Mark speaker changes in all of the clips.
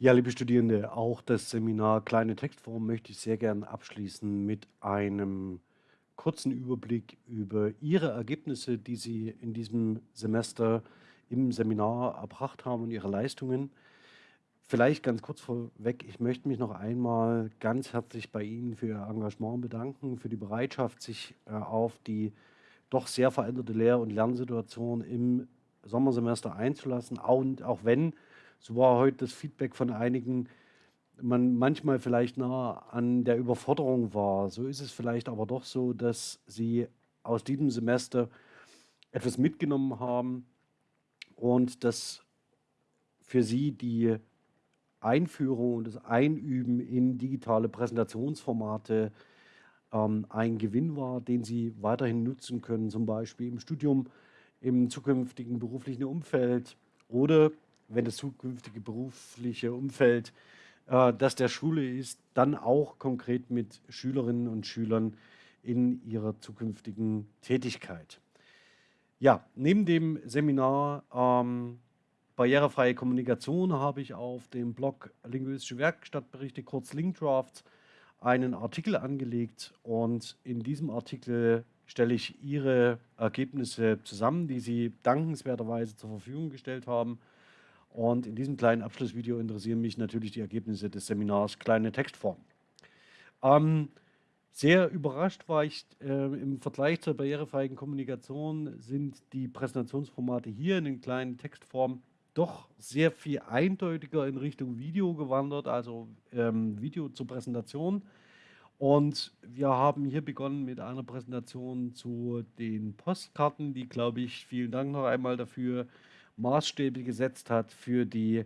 Speaker 1: Ja, liebe Studierende, auch das Seminar Kleine Textform möchte ich sehr gern abschließen mit einem kurzen Überblick über Ihre Ergebnisse, die Sie in diesem Semester im Seminar erbracht haben und Ihre Leistungen. Vielleicht ganz kurz vorweg, ich möchte mich noch einmal ganz herzlich bei Ihnen für Ihr Engagement bedanken, für die Bereitschaft, sich äh, auf die doch sehr veränderte Lehr- und Lernsituation im Sommersemester einzulassen. Und auch wenn, so war heute das Feedback von einigen, man manchmal vielleicht nah an der Überforderung war. So ist es vielleicht aber doch so, dass Sie aus diesem Semester etwas mitgenommen haben und dass für Sie die Einführung und das Einüben in digitale Präsentationsformate ähm, ein Gewinn war, den Sie weiterhin nutzen können, zum Beispiel im Studium, im zukünftigen beruflichen Umfeld oder wenn das zukünftige berufliche Umfeld äh, das der Schule ist, dann auch konkret mit Schülerinnen und Schülern in ihrer zukünftigen Tätigkeit. Ja, neben dem Seminar ähm, Barrierefreie Kommunikation habe ich auf dem Blog Linguistische Werkstattberichte, kurz Linkdrafts, einen Artikel angelegt und in diesem Artikel stelle ich Ihre Ergebnisse zusammen, die Sie dankenswerterweise zur Verfügung gestellt haben. Und in diesem kleinen Abschlussvideo interessieren mich natürlich die Ergebnisse des Seminars Kleine Textform. Ähm, sehr überrascht war ich äh, im Vergleich zur barrierefreien Kommunikation sind die Präsentationsformate hier in den kleinen Textformen doch sehr viel eindeutiger in Richtung Video gewandert, also ähm, Video zur Präsentation. Und wir haben hier begonnen mit einer Präsentation zu den Postkarten, die, glaube ich, vielen Dank noch einmal dafür, Maßstäbe gesetzt hat für die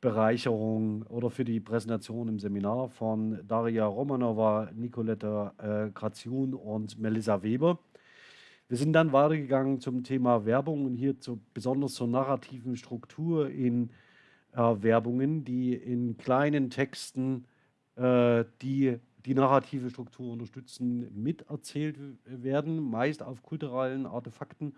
Speaker 1: Bereicherung oder für die Präsentation im Seminar von Daria Romanova, Nicoletta äh, Graziun und Melissa Weber. Wir sind dann weitergegangen zum Thema Werbung und hier zu, besonders zur narrativen Struktur in äh, Werbungen, die in kleinen Texten äh, die die narrative Struktur unterstützen, miterzählt werden, meist auf kulturellen Artefakten.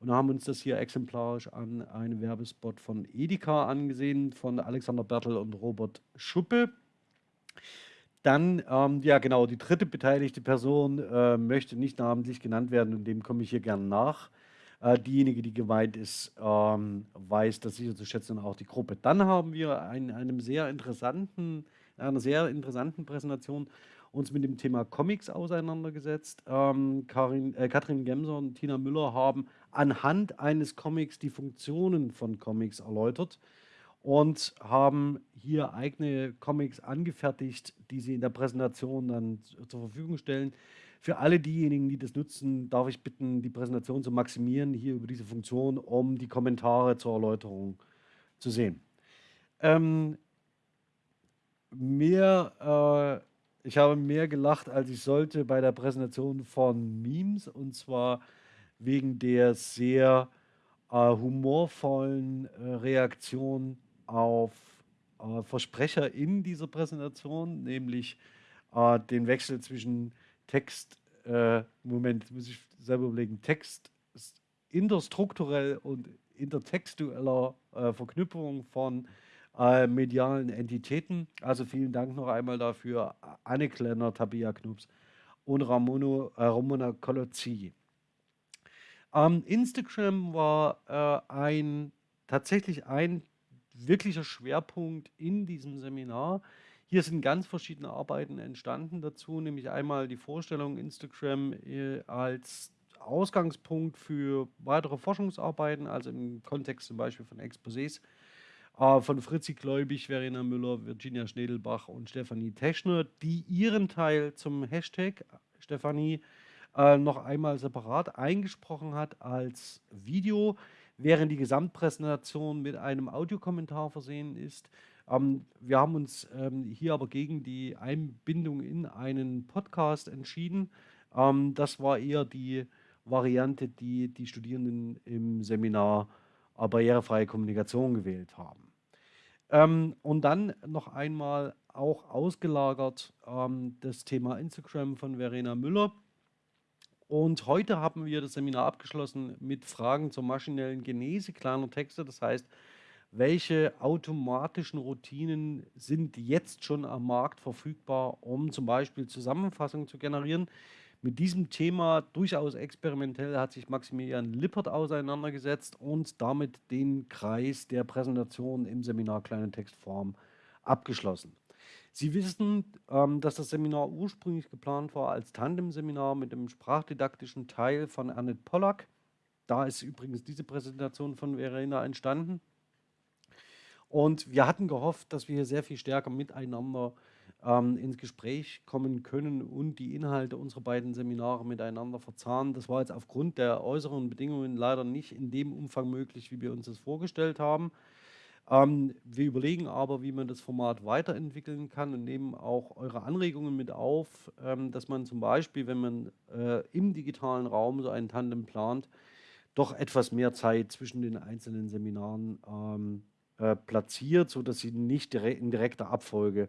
Speaker 1: Und haben uns das hier exemplarisch an einem Werbespot von Edeka angesehen, von Alexander Bertel und Robert Schuppe. Dann, ähm, ja genau, die dritte beteiligte Person äh, möchte nicht namentlich genannt werden und dem komme ich hier gern nach. Äh, diejenige, die gemeint ist, ähm, weiß das sicher zu schätzen und auch die Gruppe. Dann haben wir in einem sehr interessanten, einer sehr interessanten Präsentation uns mit dem Thema Comics auseinandergesetzt. Ähm, Karin, äh, Katrin Gemser und Tina Müller haben anhand eines Comics die Funktionen von Comics erläutert und haben hier eigene Comics angefertigt, die sie in der Präsentation dann zur Verfügung stellen. Für alle diejenigen, die das nutzen, darf ich bitten, die Präsentation zu maximieren, hier über diese Funktion, um die Kommentare zur Erläuterung zu sehen. Ähm, mehr, äh, ich habe mehr gelacht, als ich sollte bei der Präsentation von Memes, und zwar wegen der sehr äh, humorvollen äh, Reaktion auf äh, Versprecher in dieser Präsentation, nämlich äh, den Wechsel zwischen Text, äh, Moment, muss ich selber überlegen, Text interstrukturell und intertextueller äh, Verknüpfung von äh, medialen Entitäten. Also vielen Dank noch einmal dafür, Anne Klenner, Tabia Knups und Ramono, äh, Ramona Colozzi. Ähm, Instagram war äh, ein tatsächlich ein wirklicher Schwerpunkt in diesem Seminar. Hier sind ganz verschiedene Arbeiten entstanden dazu, nämlich einmal die Vorstellung Instagram äh, als Ausgangspunkt für weitere Forschungsarbeiten, also im Kontext zum Beispiel von Exposés äh, von Fritzi Gläubig, Verena Müller, Virginia Schnedelbach und Stefanie Teschner, die ihren Teil zum Hashtag Stefanie äh, noch einmal separat eingesprochen hat als Video während die Gesamtpräsentation mit einem Audiokommentar versehen ist. Ähm, wir haben uns ähm, hier aber gegen die Einbindung in einen Podcast entschieden. Ähm, das war eher die Variante, die die Studierenden im Seminar äh, Barrierefreie Kommunikation gewählt haben. Ähm, und dann noch einmal auch ausgelagert ähm, das Thema Instagram von Verena Müller. Und heute haben wir das Seminar abgeschlossen mit Fragen zur maschinellen Genese kleiner Texte. Das heißt, welche automatischen Routinen sind jetzt schon am Markt verfügbar, um zum Beispiel Zusammenfassungen zu generieren. Mit diesem Thema durchaus experimentell hat sich Maximilian Lippert auseinandergesetzt und damit den Kreis der Präsentation im Seminar Kleine Textform abgeschlossen. Sie wissen, ähm, dass das Seminar ursprünglich geplant war als Tandem-Seminar mit dem sprachdidaktischen Teil von Annette Pollack. Da ist übrigens diese Präsentation von Verena entstanden. Und wir hatten gehofft, dass wir hier sehr viel stärker miteinander ähm, ins Gespräch kommen können und die Inhalte unserer beiden Seminare miteinander verzahnen. Das war jetzt aufgrund der äußeren Bedingungen leider nicht in dem Umfang möglich, wie wir uns das vorgestellt haben. Ähm, wir überlegen aber, wie man das Format weiterentwickeln kann und nehmen auch eure Anregungen mit auf, ähm, dass man zum Beispiel, wenn man äh, im digitalen Raum so ein Tandem plant, doch etwas mehr Zeit zwischen den einzelnen Seminaren ähm, äh, platziert, sodass sie nicht direkt in direkter Abfolge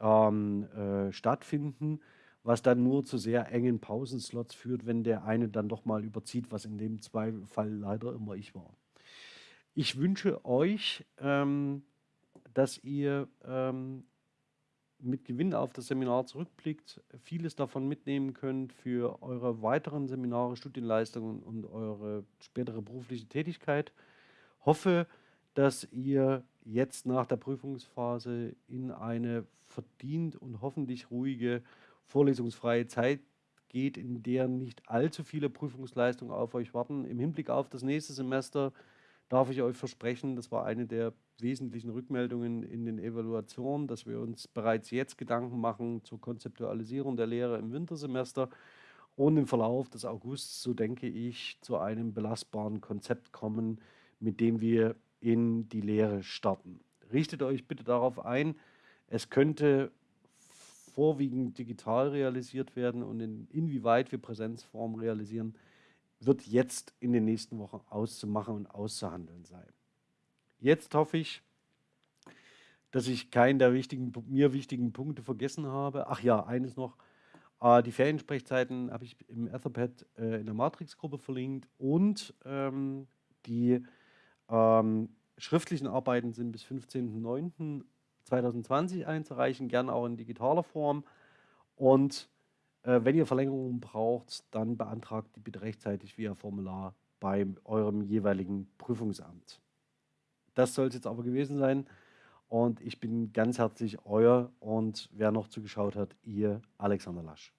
Speaker 1: ähm, äh, stattfinden, was dann nur zu sehr engen Pausenslots führt, wenn der eine dann doch mal überzieht, was in dem Fall leider immer ich war. Ich wünsche euch, ähm, dass ihr ähm, mit Gewinn auf das Seminar zurückblickt, vieles davon mitnehmen könnt für eure weiteren Seminare, Studienleistungen und eure spätere berufliche Tätigkeit. Hoffe, dass ihr jetzt nach der Prüfungsphase in eine verdient und hoffentlich ruhige, vorlesungsfreie Zeit geht, in der nicht allzu viele Prüfungsleistungen auf euch warten. Im Hinblick auf das nächste Semester darf ich euch versprechen, das war eine der wesentlichen Rückmeldungen in den Evaluationen, dass wir uns bereits jetzt Gedanken machen zur Konzeptualisierung der Lehre im Wintersemester und im Verlauf des Augusts, so denke ich, zu einem belastbaren Konzept kommen, mit dem wir in die Lehre starten. Richtet euch bitte darauf ein, es könnte vorwiegend digital realisiert werden und in, inwieweit wir Präsenzform realisieren, wird jetzt in den nächsten Wochen auszumachen und auszuhandeln sein. Jetzt hoffe ich, dass ich keinen der wichtigen, mir wichtigen Punkte vergessen habe. Ach ja, eines noch. Äh, die Feriensprechzeiten habe ich im Etherpad äh, in der Matrix-Gruppe verlinkt und ähm, die ähm, schriftlichen Arbeiten sind bis 15.09.2020 einzureichen, gerne auch in digitaler Form. Und äh, wenn ihr Verlängerungen braucht, dann beantragt die bitte rechtzeitig via Formular bei eurem jeweiligen Prüfungsamt. Das soll es jetzt aber gewesen sein. Und ich bin ganz herzlich euer und wer noch zugeschaut hat, ihr Alexander Lasch.